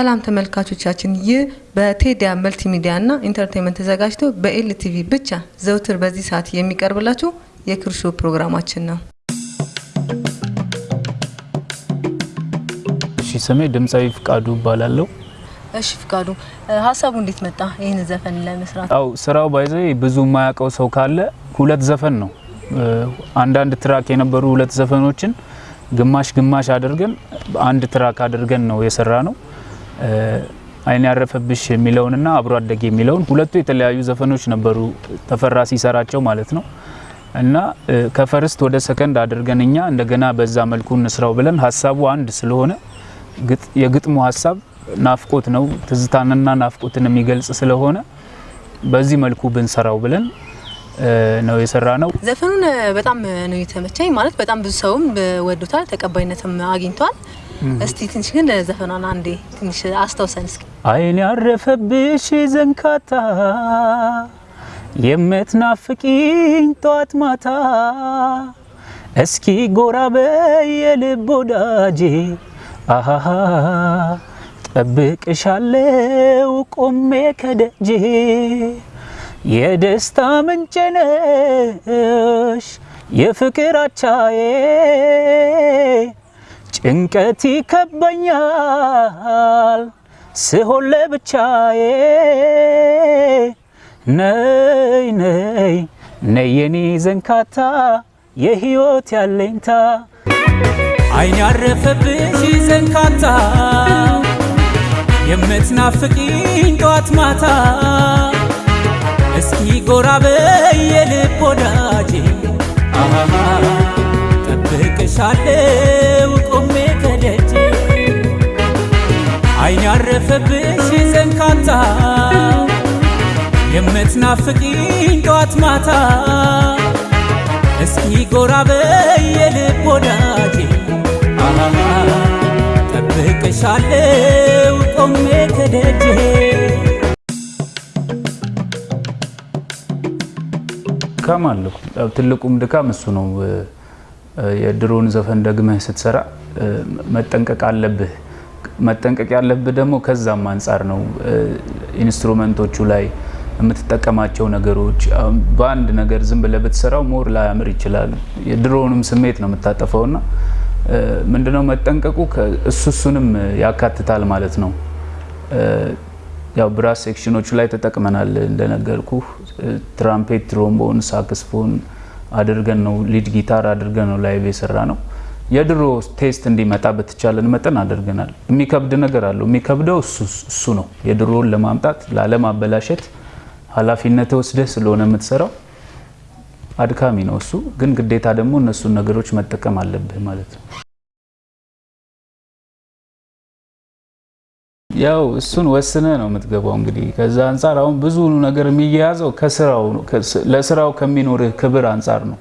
ሰላም ተመልካቾቻችን፣ ይህ በቴዲያ መልቲ ሚዲያ እና ኢንተርቴንመንት ተዘጋጅቶ በኤልቲቪ ብቻ ዘውትር በዚህ ሰዓት የሚቀርብላችሁ የክርሾ ፕሮግራማችን ነው። እሺ ስሜ ድምፃዊ ፍቃዱ እባላለሁ። እሺ ፍቃዱ፣ ሀሳቡ እንዴት መጣ ይህን ዘፈን ለመስራት? አው ስራው by the way ብዙ የማያውቀው ሰው ካለ ሁለት ዘፈን ነው። አንዳንድ track የነበሩ ሁለት ዘፈኖችን ግማሽ ግማሽ አድርገን አንድ track አድርገን ነው የሰራነው። አይን ያረፈብሽ የሚለውንና አብሮ አደግ የሚለውን ሁለቱ የተለያዩ ዘፈኖች ነበሩ ተፈራ ሲሰራቸው ማለት ነው። እና ከ first ወደ ሰከንድ አድርገን እኛ እንደገና በዛ መልኩ እንስራው ብለን ሀሳቡ አንድ ስለሆነ የግጥሙ ሀሳብ ናፍቆት ነው፣ ትዝታንና ናፍቆትን የሚገልጽ ስለሆነ በዚህ መልኩ ብንሰራው ብለን ነው የሰራ ነው። ዘፈኑን በጣም ነው የተመቸኝ። ማለት በጣም ብዙ ሰውም ወዶታል፣ ተቀባይነትም አግኝቷል። እስቲ ትንሽ ግን ዘፈኗን አንዴ ትንሽ አስታውሰን እስኪ። አይን ያረፈብሽ ዘንካታ የምትናፍቂኝ ጧት ማታ። እስኪ ጎራ በይ የልብ ወዳጄ አሃሃ ጠብቅሻለው ቆሜ ከደጄ። የደስታ ምንጭ ነሽ የፍቅር አቻዬ ጭንቀት ይከበኛል። ስሆን ለብቻዬ ነይ ነይ ነይ የኔ ዘንካታ የህይወት ያለኝታ። አይን ያረፈብሽ ዘንካታ የምትናፍቂኝ ጧት ማታ። እስኪ ጎራ በይ የልብ ወዳጄ አሃ አይን ያረፈብሽ ዘንካታ የምትናፍቂኝ ጧት ማታ እስኪ ጎራ በይ የልብ ወዳጄ ጠብቅሻለው ቆሜ ከደጄ ድካም አለው። ትልቁም ድካም እሱ ነው። የድሮን ዘፈን ደግመህ ስትሰራ መጠንቀቅ አለብህ። መጠንቀቅ ያለብህ ደግሞ ከዛም አንጻር ነው። ኢንስትሩመንቶቹ ላይ የምትጠቀማቸው ነገሮች በአንድ ነገር ዝም ብለህ ብትሰራው more ላያምር ይችላል። የድሮውንም ስሜት ነው የምታጠፈው እና ምንድነው መጠንቀቁ እሱ እሱንም ያካትታል ማለት ነው። ያው brass section ኦቹ ላይ ተጠቅመናል እንደነገርኩ trumpet፣ trombone፣ saxophone አድርገን ነው lead guitar አድርገን ነው live የሰራነው። የድሮ taste እንዲመጣ በተቻለን መጠን አድርገናል። የሚከብድ ነገር አለው። የሚከብደው እሱ ነው። የድሮውን ለማምጣት ላለማበላሸት ኃላፊነት ወስደህ ስለሆነ የምትሰራው አድካሚ ነው እሱ። ግን ግዴታ ደግሞ እነሱን ነገሮች መጠቀም አለብህ ማለት ነው። ያው እሱን ወስነ ነው የምትገባው። እንግዲህ ከዛ አንጻር አሁን ብዙ ነገር የሚያያዘው ከስራው ለስራው ከሚኖርህ ክብር አንጻር ነው።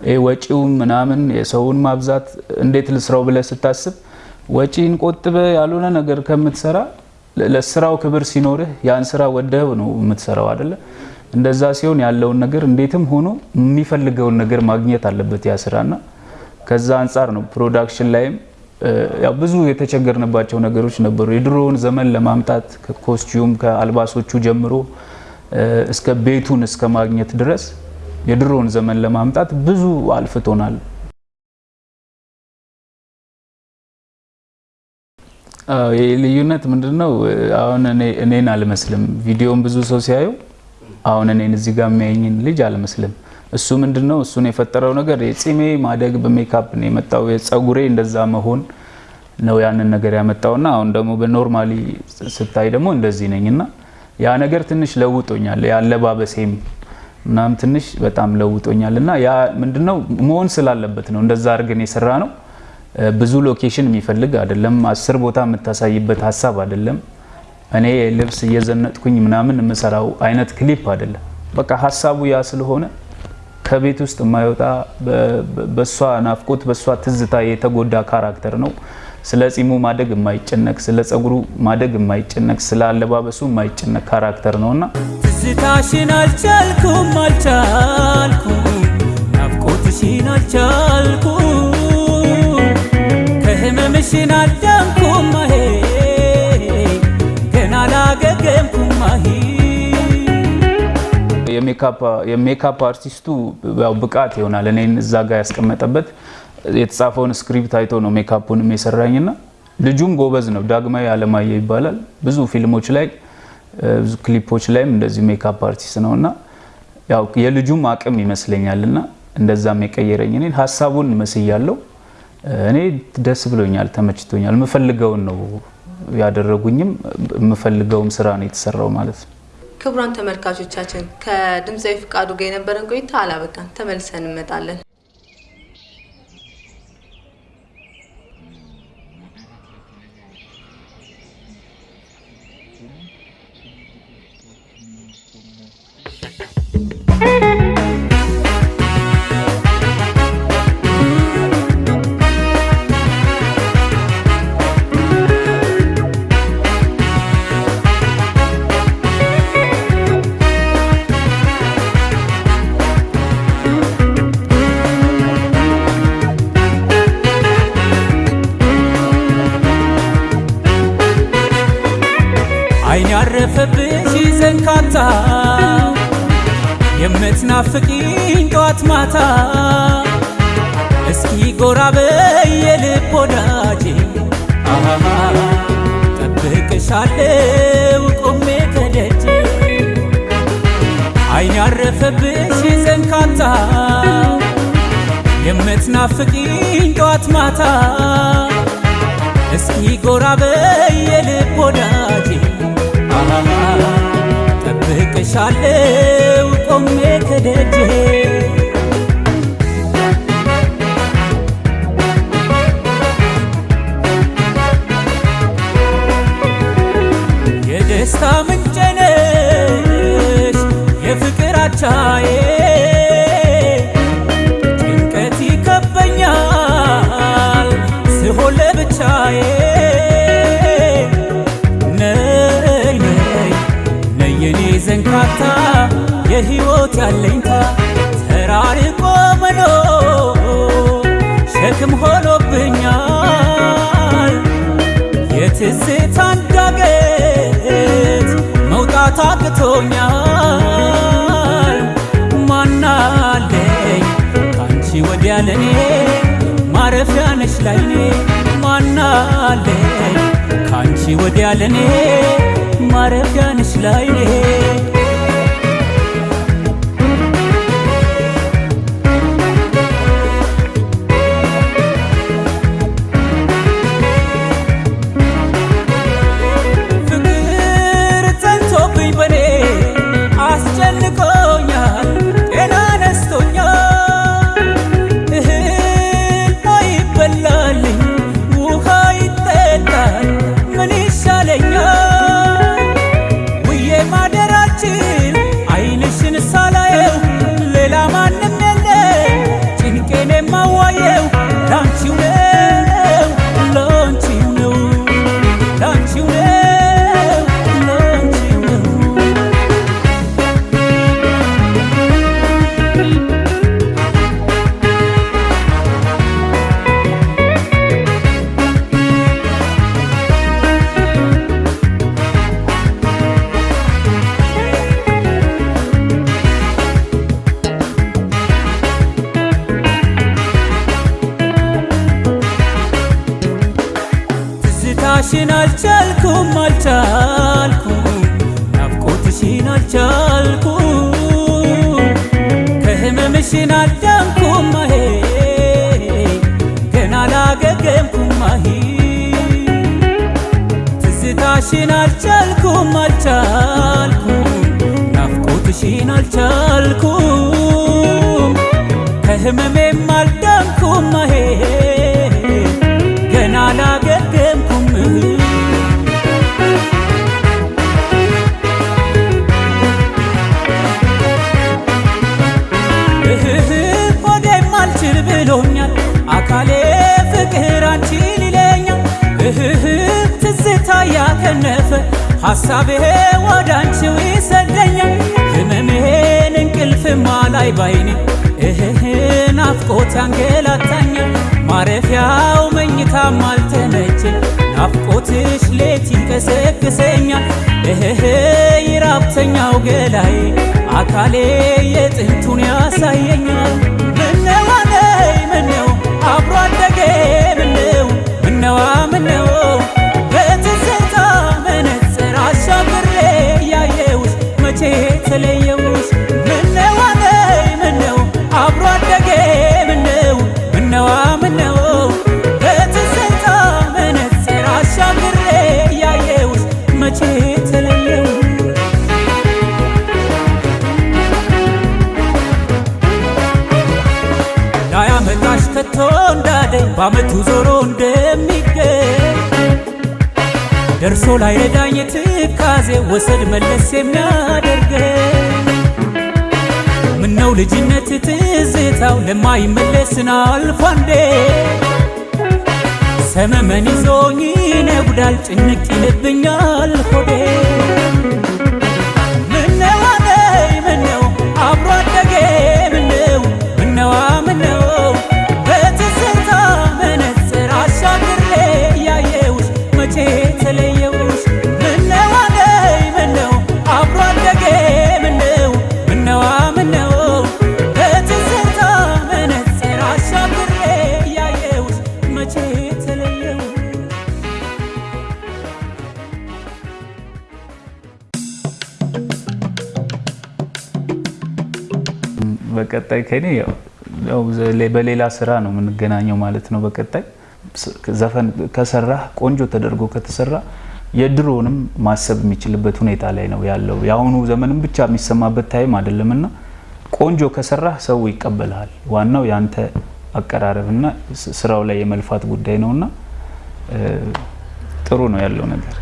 ይህ ወጪውን ምናምን የሰውን ማብዛት እንዴት ልስራው ብለህ ስታስብ ወጪን ቆጥበ ያልሆነ ነገር ከምትሰራ ለስራው ክብር ሲኖርህ ያን ስራ ወደህ ነው የምትሰራው አይደለ? እንደዛ ሲሆን ያለውን ነገር እንዴትም ሆኖ የሚፈልገውን ነገር ማግኘት አለበት ያ ስራና ከዛ አንጻር ነው production ላይም ያው ብዙ የተቸገርንባቸው ነገሮች ነበሩ። የድሮውን ዘመን ለማምጣት ከ costume ከአልባሶቹ ጀምሮ እስከ ቤቱን እስከ ማግኘት ድረስ የድሮውን ዘመን ለማምጣት ብዙ አልፍቶናል። ልዩነት ምንድነው? አሁን እኔን አልመስልም። ቪዲዮውን ብዙ ሰው ሲያዩ አሁን እኔን እዚህ ጋር የሚያየኝን ልጅ አልመስልም። እሱ ምንድነው እሱን የፈጠረው ነገር የጺሜ ማደግ በሜካፕ ነው የመጣው። የጸጉሬ እንደዛ መሆን ነው ያንን ነገር ያመጣውና አሁን ደግሞ በ normally ስታይ ደግሞ እንደዚህ ነኝና ያ ነገር ትንሽ ለውጦኛል። ያለባበሴም ምናምን ትንሽ በጣም ለውጦኛል እና ያ ምንድነው መሆን ስላለበት ነው እንደዛ አድርገን የሰራነው። ብዙ location የሚፈልግ አይደለም። አስር ቦታ የምታሳይበት ሀሳብ አይደለም። እኔ ልብስ እየዘነጥኩኝ ምናምን የምሰራው አይነት ክሊፕ አይደለም። በቃ ሀሳቡ ያ ስለሆነ ከቤት ውስጥ የማይወጣ በሷ ናፍቆት በሷ ትዝታ የተጎዳ character ነው። ስለ ጺሙ ማደግ የማይጨነቅ ስለ ጸጉሩ ማደግ የማይጨነቅ ስለ አለባበሱ የማይጨነቅ character ነውና ትዝታሽን አልቻልኩም አልቻልኩም ናፍቆትሽን አልቻልኩም ከህመምሽን አዳንኩም አሄ ማሂ የሜካፕ አርቲስቱ ያው ብቃት ይሆናል። እኔን እዛ ጋር ያስቀመጠበት የተጻፈውን script አይቶ ነው ሜካፑንም የሰራኝና ልጁም ጎበዝ ነው። ዳግማዊ አለማየሁ ይባላል። ብዙ ፊልሞች ላይ ብዙ ክሊፖች ላይም እንደዚህ makeup artist ነው እና ያው የልጁም አቅም ይመስለኛል እና እንደዛም የቀየረኝ እኔን ሀሳቡን መስያለው። እኔ ደስ ብሎኛል፣ ተመችቶኛል። የምፈልገውን ነው ያደረጉኝም የምፈልገውም ስራ ነው የተሰራው ማለት ነው። ክቡራን ተመልካቾቻችን ከድምፃዊ ፍቃዱ ጋር የነበረን ቆይታ አላበቃን፣ ተመልሰን እንመጣለን። የምትናፍቂኝ ጧት ማታ። እስኪ ጎራ በይ የልብ ወዳጄ። ጠብቅሻለው ቆሜ ከደጅ አይን ያረፈብሽ ዘንካታ የምትናፍቂኝ ጧት ማታ። እስኪ ጎራ በይ የልብ ወዳጄ። ጠብቅሻለው ቆሜ ከደጄ የደስታ ምንጭ ነሽ የፍቅር አቻዬ ያለኝታ ተራርቆ መኖር ሸክም ሆኖብኛል። የትዝታን ዳገት መውጣት አቅቶኛል። ማናለኝ ካንቺ ወዲያ ለኔ ማረፊያ ነሽ ላይኔ? ማናለኝ ካንቺ ወዲያ ለኔ ማረፊያ ነሽ ላይኔ ወደ አንቺው ይሰደኛል። ህመሜን እንቅልፍማ ላይ ባይኔ እህህ ናፍቆት ያንገላታኛል። ማረፊያው መኝታም አልተመቸኝ። ናፍቆትሽ ሌት ይቀሰቅሰኛል። እህህ ሀብተኛው ገላዬ አካሌ የጥንቱን ያሳየኛል ተለየውሽ ምነው አለይ ምነው? አብሮ አደጌ ምነው? ምነዋ ምነው? በትዝታ መነጽር አሻግሬ ያየውሽ መቼ ተለየውሽ ላያመጣሽ ከቶ እንዳደኝ በአመቱ ዞሮ እንደሚገኝ ደርሶ ላይ ረዳኝ ትካዜ ወሰድ መለስ የሚያደርገኝ። ምነው ልጅነት ትዝታው? ለማይመለስን አልፎ ሰመመን ይዞኝ ይነጉዳል ጭንቅ ይልብኛል ሆዴ በቀጣይ ከኔ በሌላ ስራ ነው የምንገናኘው ማለት ነው። በቀጣይ ዘፈን ከሰራህ ቆንጆ ተደርጎ ከተሰራ የድሮውንም ማሰብ የሚችልበት ሁኔታ ላይ ነው ያለው። የአሁኑ ዘመንም ብቻ የሚሰማበት ታይም አይደለም እና ቆንጆ ከሰራህ ሰው ይቀበልሃል። ዋናው ያንተ አቀራረብና ስራው ላይ የመልፋት ጉዳይ ነውና እ፣ ጥሩ ነው ያለው ነገር።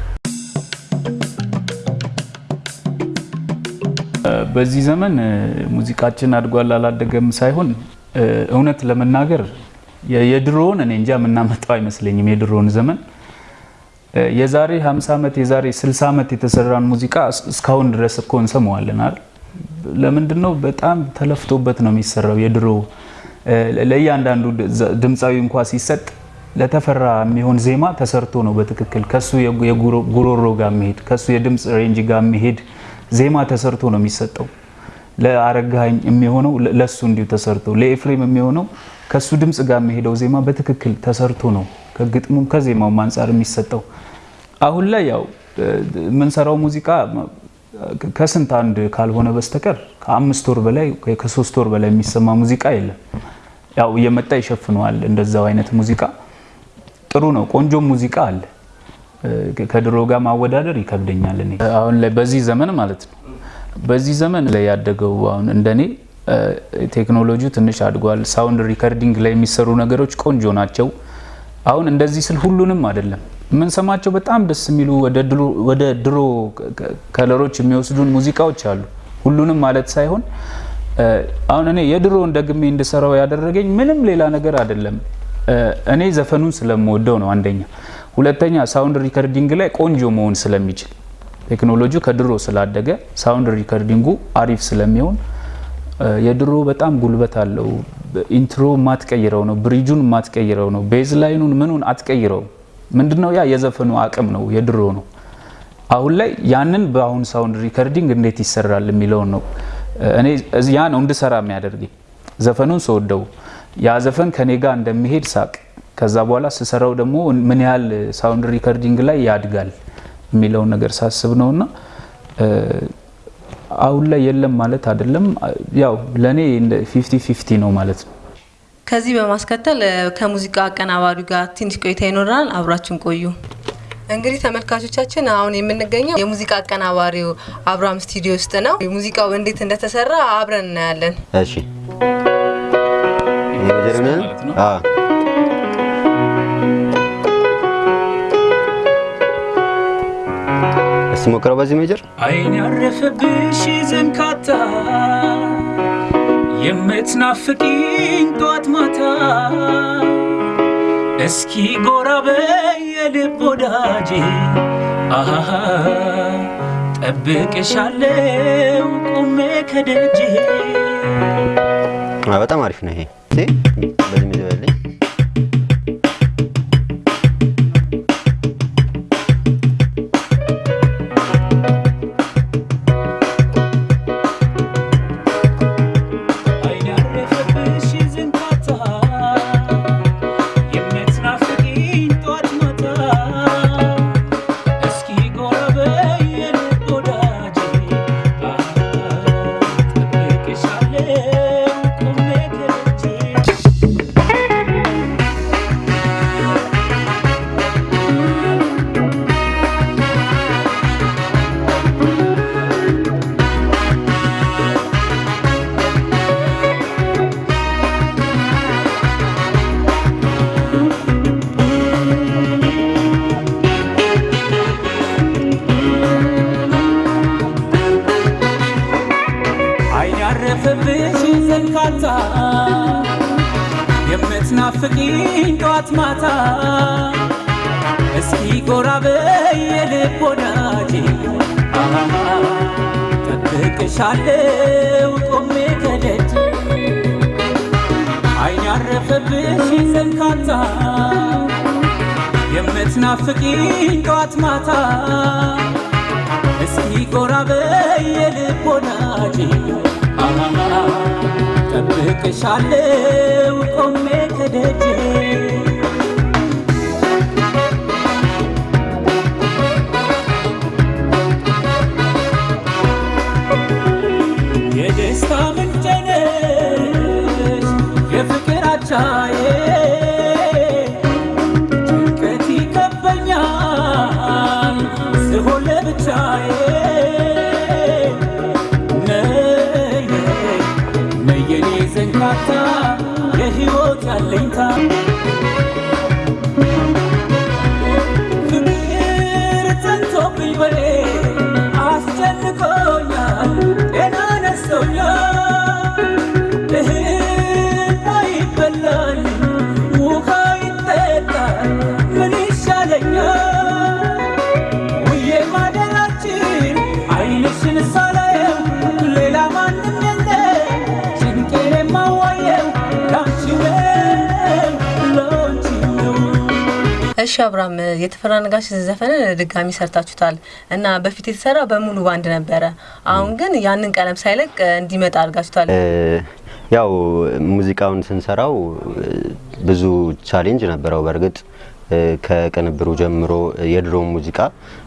በዚህ ዘመን ሙዚቃችን አድጓል አላደገም ሳይሆን እውነት ለመናገር የድሮውን እኔ እንጃ የምናመጣው አይመስለኝም። የድሮውን ዘመን የዛሬ 50 ዓመት የዛሬ 60 ዓመት የተሰራን ሙዚቃ እስ- እስካሁን ድረስ እኮ እንሰማዋለን አይደል? ለምንድን ነው በጣም ተለፍቶበት ነው የሚሰራው። የድሮ ለእያንዳንዱ ድምፃዊ እንኳ ሲሰጥ ለተፈራ የሚሆን ዜማ ተሰርቶ ነው በትክክል ከሱ የጉ- የጉሮ- ጉሮሮ ጋር የሚሄድ ከሱ የድምፅ ሬንጅ ጋር የሚሄድ ዜማ ተሰርቶ ነው የሚሰጠው። ለአረጋኸኝ የሚሆነው ለሱ እንዲሁ ተሰርቶ፣ ለኤፍሬም የሚሆነው ከሱ ድምፅ ጋር የሚሄደው ዜማ በትክክል ተሰርቶ ነው ከግጥሙም ከዜማውም አንጻር የሚሰጠው። አሁን ላይ ያው የምንሰራው ሙዚቃ ከስንት አንድ ካልሆነ በስተቀር ከአምስት ወር በላይ ከሶስት ወር በላይ የሚሰማ ሙዚቃ የለም። ያው እየመጣ ይሸፍነዋል እንደዛው አይነት ሙዚቃ ጥሩ ነው። ቆንጆ ሙዚቃ አለ። ከድሮ ጋር ማወዳደር ይከብደኛል። እኔ አሁን ላይ በዚህ ዘመን ማለት ነው በዚህ ዘመን ላይ ያደገው አሁን እንደኔ ቴክኖሎጂው ትንሽ አድጓል። sound recording ላይ የሚሰሩ ነገሮች ቆንጆ ናቸው። አሁን እንደዚህ ስል ሁሉንም አይደለም የምንሰማቸው በጣም ደስ የሚሉ ወደ ድሮ- color ኦች የሚወስዱን ሙዚቃዎች አሉ። ሁሉንም ማለት ሳይሆን አሁን እኔ የድሮውን ደግሜ እንድሰራው ያደረገኝ ምንም ሌላ ነገር አይደለም። እኔ ዘፈኑን ስለምወደው ነው አንደኛ። ሁለተኛ sound recording ላይ ቆንጆ መሆን ስለሚችል ቴክኖሎጂው ከድሮ ስላደገ sound recording ኡ አሪፍ ስለሚሆን የድሮ በጣም ጉልበት አለው። intro ማትቀይረው ነው፣ bridge ኡን ማትቀይረው ነው፣ bass line ኡን ምኑን አትቀይረው። ምንድነው ያ የዘፈኑ አቅም ነው፣ የድሮ ነው። አሁን ላይ ያንን በአሁን sound recording እንዴት ይሰራል የሚለውን ነው እኔ ያ ነው እንድሰራ የሚያደርገኝ ዘፈኑን ስወደው ያ ዘፈን ከኔ ጋር እንደሚሄድ ሳውቅ ከዛ በኋላ ስሰራው ደግሞ ምን ያህል sound recording ላይ ያድጋል የሚለውን ነገር ሳስብ ነውና እ፣ አሁን ላይ የለም ማለት አይደለም። ያው ለእኔ fifty fifty ነው ማለት ነው። ከዚህ በማስከተል ከሙዚቃ አቀናባሪው ጋር ትንሽ ቆይታ ይኖረናል። አብራችን ቆዩ። እንግዲህ ተመልካቾቻችን አሁን የምንገኘው የሙዚቃ አቀናባሪው አብርሃም ስቱዲዮ ውስጥ ነው። ሙዚቃው እንዴት እንደተሰራ አብረን እናያለን። እሺ የመጀመሪያ ማለት ነው? አዎ እስቲ ሞክረው በዚህ ሜጀር? አይን ያረፈብሽ ዘንካታ የምትናፍቂኝ ጧት ማታ። እስኪ ጎራ በይ የልብ ወዳጄ አሃ ጠብቅሻለው ቆሜ አዎ በጣም አሪፍ ነው ይሄ። በዚህ ሜጀር ጠብቅሻለው ቆሜ ከደጅ አይን ያረፈብሽ ሰንካታ የምትናፍቂኝ ጧት ማታ እስኪ ጎራ በይ አሃ፣ ጠብቅሻለው ቆሜ እሺ አብርሃም የተፈራ ነጋሽ ዘፈንን ድጋሚ ሰርታችሁታል እና በፊት የተሰራ በሙሉ ባንድ ነበረ። አሁን ግን ያንን ቀለም ሳይለቅ እንዲመጣ አድርጋችሁታል። ያው ሙዚቃውን ስንሰራው ብዙ challenge ነበረው። በእርግጥ ከቅንብሩ ጀምሮ የድሮ ሙዚቃ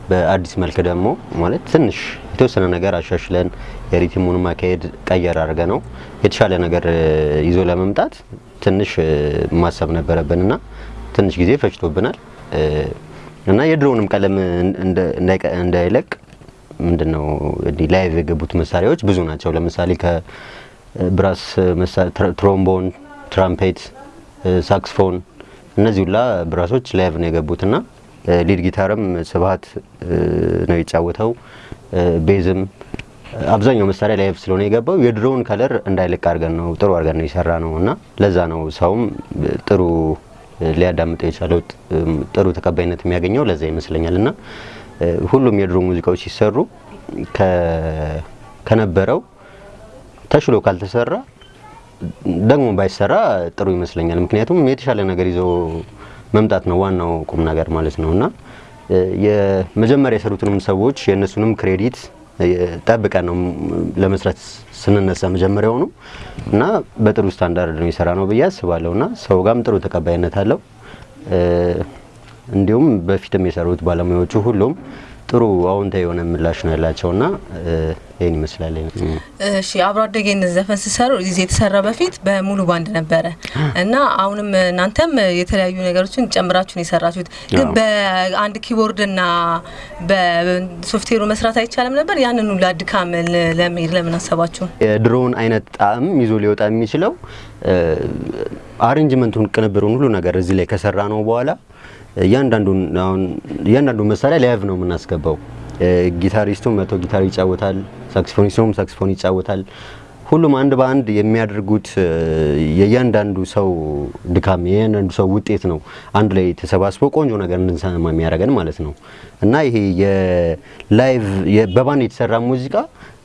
በአዲስ መልክ ደግሞ ማለት ትንሽ የተወሰነ ነገር አሻሽለን የ rhythm ኡን ማካሄድ ቀየር አድርገነው የተሻለ ነገር ይዞ ለመምጣት ትንሽ ማሰብ ነበረብንና ትንሽ ጊዜ ፈጅቶብናል እና የድሮውንም ቀለም እንዳይለቅ ምንድን ነው እንዲህ live የገቡት መሳሪያዎች ብዙ ናቸው። ለምሳሌ ከ brass ትሮምቦን፣ ትራምፔት፣ ሳክስፎን እነዚህ ሁላ brass ኦች live ነው የገቡት እና lead guitar ም ስብሀት ነው የተጫወተው bass ም አብዛኛው መሳሪያ live ስለሆነ የገባው የድሮውን color እንዳይለቅ አድርገን ነው ጥሩ አድርገን ነው የሰራነው እና ለዛ ነው ሰውም ጥሩ ሊያዳምጠው የቻለው ጥሩ ተቀባይነት የሚያገኘው ለዛ ይመስለኛል እና ሁሉም የድሮ ሙዚቃዎች ሲሰሩ ከነበረው ተሽሎ ካልተሰራ ደግሞ ባይሰራ ጥሩ ይመስለኛል። ምክንያቱም የተሻለ ነገር ይዞ መምጣት ነው ዋናው ቁም ነገር ማለት ነው እና የመጀመሪያ የሰሩትንም ሰዎች የእነሱንም credit ጠብቀን ነው ለመስራት ስንነሳ መጀመሪያውኑ እና በጥሩ ስታንዳርድ ነው የሰራነው ብዬ አስባለሁ እና ሰው ጋርም ጥሩ ተቀባይነት አለው። እንዲሁም በፊትም የሰሩት ባለሙያዎቹ ሁሉም ጥሩ አዎንታዊ የሆነ ምላሽ ነው ያላቸው እና ይህን ይመስላል። እሺ አብሮ አደጌን ዘፈን ሲሰሩ ጊዜ የተሰራ በፊት በሙሉ ባንድ ነበረ እና አሁንም እናንተም የተለያዩ ነገሮችን ጨምራችሁ ነው የሰራችሁት። ግን በአንድ keyboard እና በሶፍትዌሩ መስራት አይቻልም ነበር? ያንን ሁላ ድካም ለመሄድ ለምን አሰባችሁ? የድሮውን አይነት ጣዕም ይዞ ሊወጣ የሚችለው arrangement ኡን፣ ቅንብሩን ሁሉ ነገር እዚህ ላይ ከሰራነው በኋላ እያንዳንዱ መሳሪያ live ነው የምናስገባው። ጊታሪስቱም መጥቶ ጊታር ይጫወታል፣ ሳክሲፎኒስቱም ሳክሲፎን ይጫወታል። ሁሉም አንድ በአንድ የሚያደርጉት የእያንዳንዱ ሰው ድካም የእያንዳንዱ ሰው ውጤት ነው አንድ ላይ ተሰባስቦ ቆንጆ ነገር እንድንሰማ የሚያደርገን ማለት ነው እና ይሄ በባንድ የተሰራ ሙዚቃ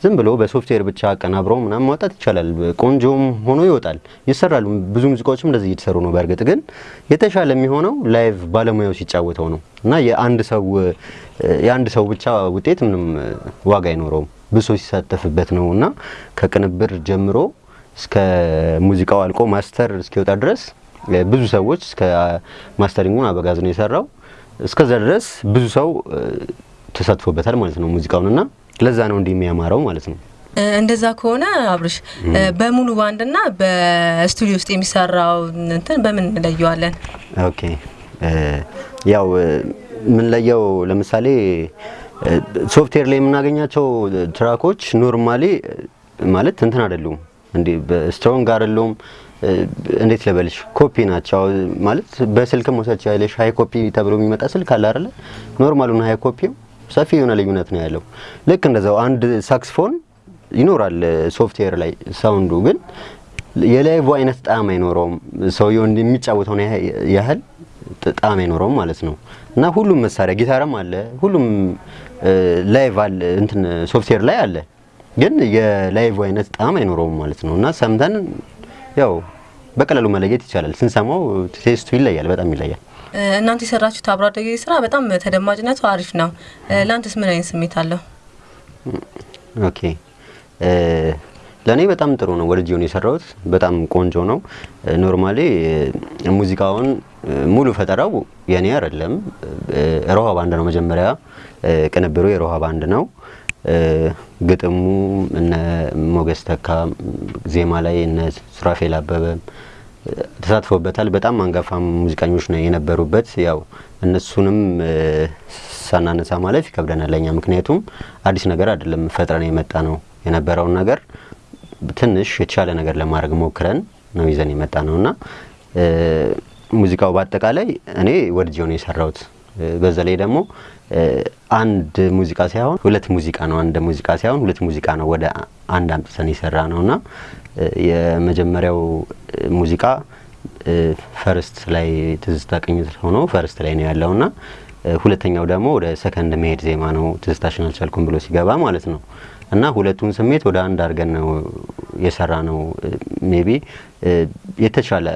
ዝም ብሎ በሶፍትዌር ብቻ አቀናብረው ምናምን ማውጣት ይቻላል። ቆንጆም ሆኖ ይወጣል፣ ይሰራሉ። ብዙ ሙዚቃዎችም እንደዚህ እየተሰሩ ነው። በእርግጥ ግን የተሻለ የሚሆነው live ባለሙያው ሲጫወተው ነው እና የአንድ ሰው የአንድ ሰው ብቻ ውጤት ምንም ዋጋ አይኖረውም። ሰው ሲሳተፍበት ነው እና ከቅንብር ጀምሮ እስከ ሙዚቃው አልቆ master እስኪወጣ ድረስ ብዙ ሰዎች እስከ mastering ኡን አበጋዝ ነው የሰራው። እስከዛ ድረስ ብዙ ሰው ተሳትፎበታል ማለት ነው ሙዚቃውን እና ለዛ ነው እንዲህ የሚያማረው ማለት ነው። እንደዛ ከሆነ አብርሽ እ፣ በሙሉ ባንድና በስቱዲዮ ውስጥ የሚሰራው እንትን በምን እንለየዋለን? okay ያው የምንለየው ለምሳሌ ሶፍትዌር ላይ የምናገኛቸው track ኦች normally ማለት እንትን አይደሉም እንዴ በ strong አይደሉም። እንዴት ልበልሽ ኮፒ ናቸው ማለት በስልክ መውሰድ ቻለሽ high copy ተብሎ የሚመጣ ስልክ አለ አይደለ? normal ኡና high copy ው ሰፊ የሆነ ልዩነት ነው ያለው። ልክ እንደዛው አንድ ሳክስፎን ይኖራል ሶፍትዌር ላይ sound ኡ ግን የ live አይነት ጣዕም አይኖረውም። ሰውየው የሚጫወተውን ያህል ጣዕም አይኖረውም ማለት ነው እና ሁሉም መሳሪያ ጊታርም አለ፣ ሁሉም live አለ፣ እንትን ሶፍትዌር ላይ አለ፣ ግን የ live አይነት ጣዕም አይኖረውም ማለት ነው እና ሰምተን ያው በቀላሉ መለየት ይቻላል። ስንሰማው taste ኡ ይለያል፣ በጣም ይለያል። እናንተ የሰራችሁት አብሮ አደጌ ስራ በጣም ተደማጭነቱ አሪፍ ነው። ለአንተስ ምን አይነት ስሜት አለው? okay ለእኔ በጣም ጥሩ ነው። ወድጄው የሰራሁት። በጣም ቆንጆ ነው። normally ሙዚቃውን ሙሉ ፈጠራው የኔ አይደለም፣ ሮሃ ባንድ ነው። መጀመሪያ ቅንብሩ የሮሃ ባንድ ነው። ግጥሙ እነ ሞገስ ተካ፣ ዜማ ላይ እነ ሱራፌል አበበ ተሳትፎበታል። በጣም አንጋፋ ሙዚቀኞች ነው የነበሩበት። ያው እነሱንም ሳናነሳ ማለፍ ይከብደናል ለኛ፣ ምክንያቱም አዲስ ነገር አይደለም ፈጥረን የመጣ ነው የነበረውን ነገር ትንሽ የተሻለ ነገር ለማድረግ ሞክረን ነው ይዘን የመጣ ነው እና ሙዚቃው በአጠቃላይ እኔ ወድጄው ነው የሰራሁት። በዛ ላይ ደግሞ አንድ ሙዚቃ ሳይሆን ሁለት ሙዚቃ ነው። አንድ ሙዚቃ ሳይሆን ሁለት ሙዚቃ ነው ወደ አንድ አምጥተን የሰራ ነው እና የመጀመሪያው ሙዚቃ first ላይ ትዝታ ቅኝት ሆኖ first ላይ ነው ያለው እና ሁለተኛው ደግሞ ወደ ሰከንድ መሄድ ዜማ ነው ትዝታሽን አልቻልኩም ብሎ ሲገባ ማለት ነው እና ሁለቱን ስሜት ወደ አንድ አድርገን ነው የሰራ ነው። maybe የተሻለ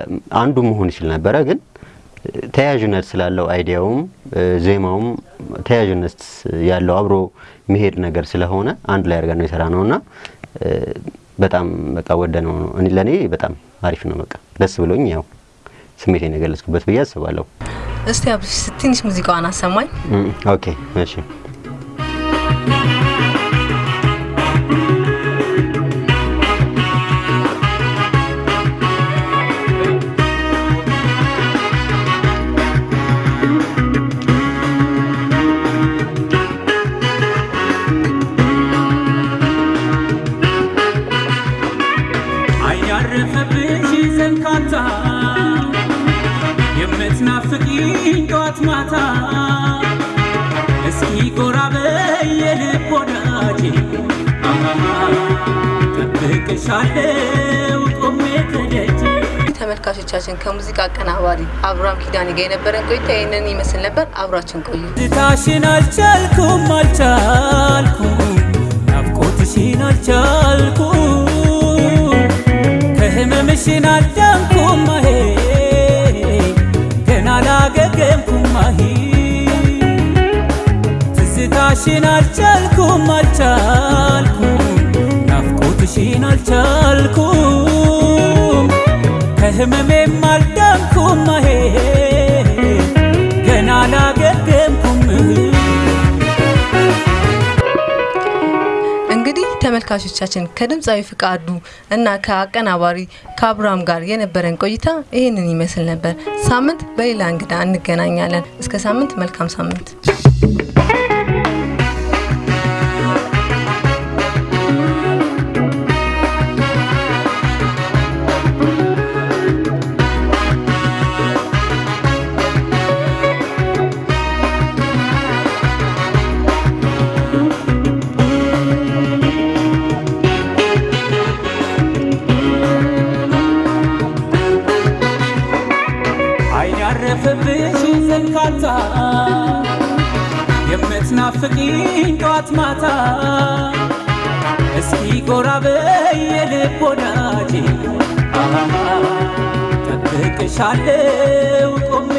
አንዱ መሆን ይችል ነበረ፣ ግን ተያያዥነት ስላለው idea ውም ዜማውም ተያያዥነት ያለው አብሮ መሄድ ነገር ስለሆነ አንድ ላይ አድርገን ነው የሰራ ነው እና በጣም በቃ ወድጄው ነው ለእኔ በጣም አሪፍ ነው። በቃ ደስ ብሎኝ ያው ስሜቴን የገለጽኩበት ብዬ አስባለሁ። እስቲ አብርሽ ትንሽ ሙዚቃዋን አሰማኝ። ኦኬ እሺ። ተመልካቾቻችን ከሙዚቃ አቀናባሪ አብርሃም ኪዳኔ ጋር የነበረን ቆይታ ይህንን ይመስል ነበር። አብራችን ቆዩ። ትታሽን አልቻልኩም አልቻልኩም ናፍቆትሽን አልቻልኩም ከህመምሽን አዳንኩም ተመልካቾቻችን ከድምፃዊ ፍቃዱ እና ከአቀናባሪ ከአብርሃም ጋር የነበረን ቆይታ ይህንን ይመስል ነበር። ሳምንት በሌላ እንግዳ እንገናኛለን። እስከ ሳምንት መልካም ሳምንት። ጠብቅሻለው ቆሜ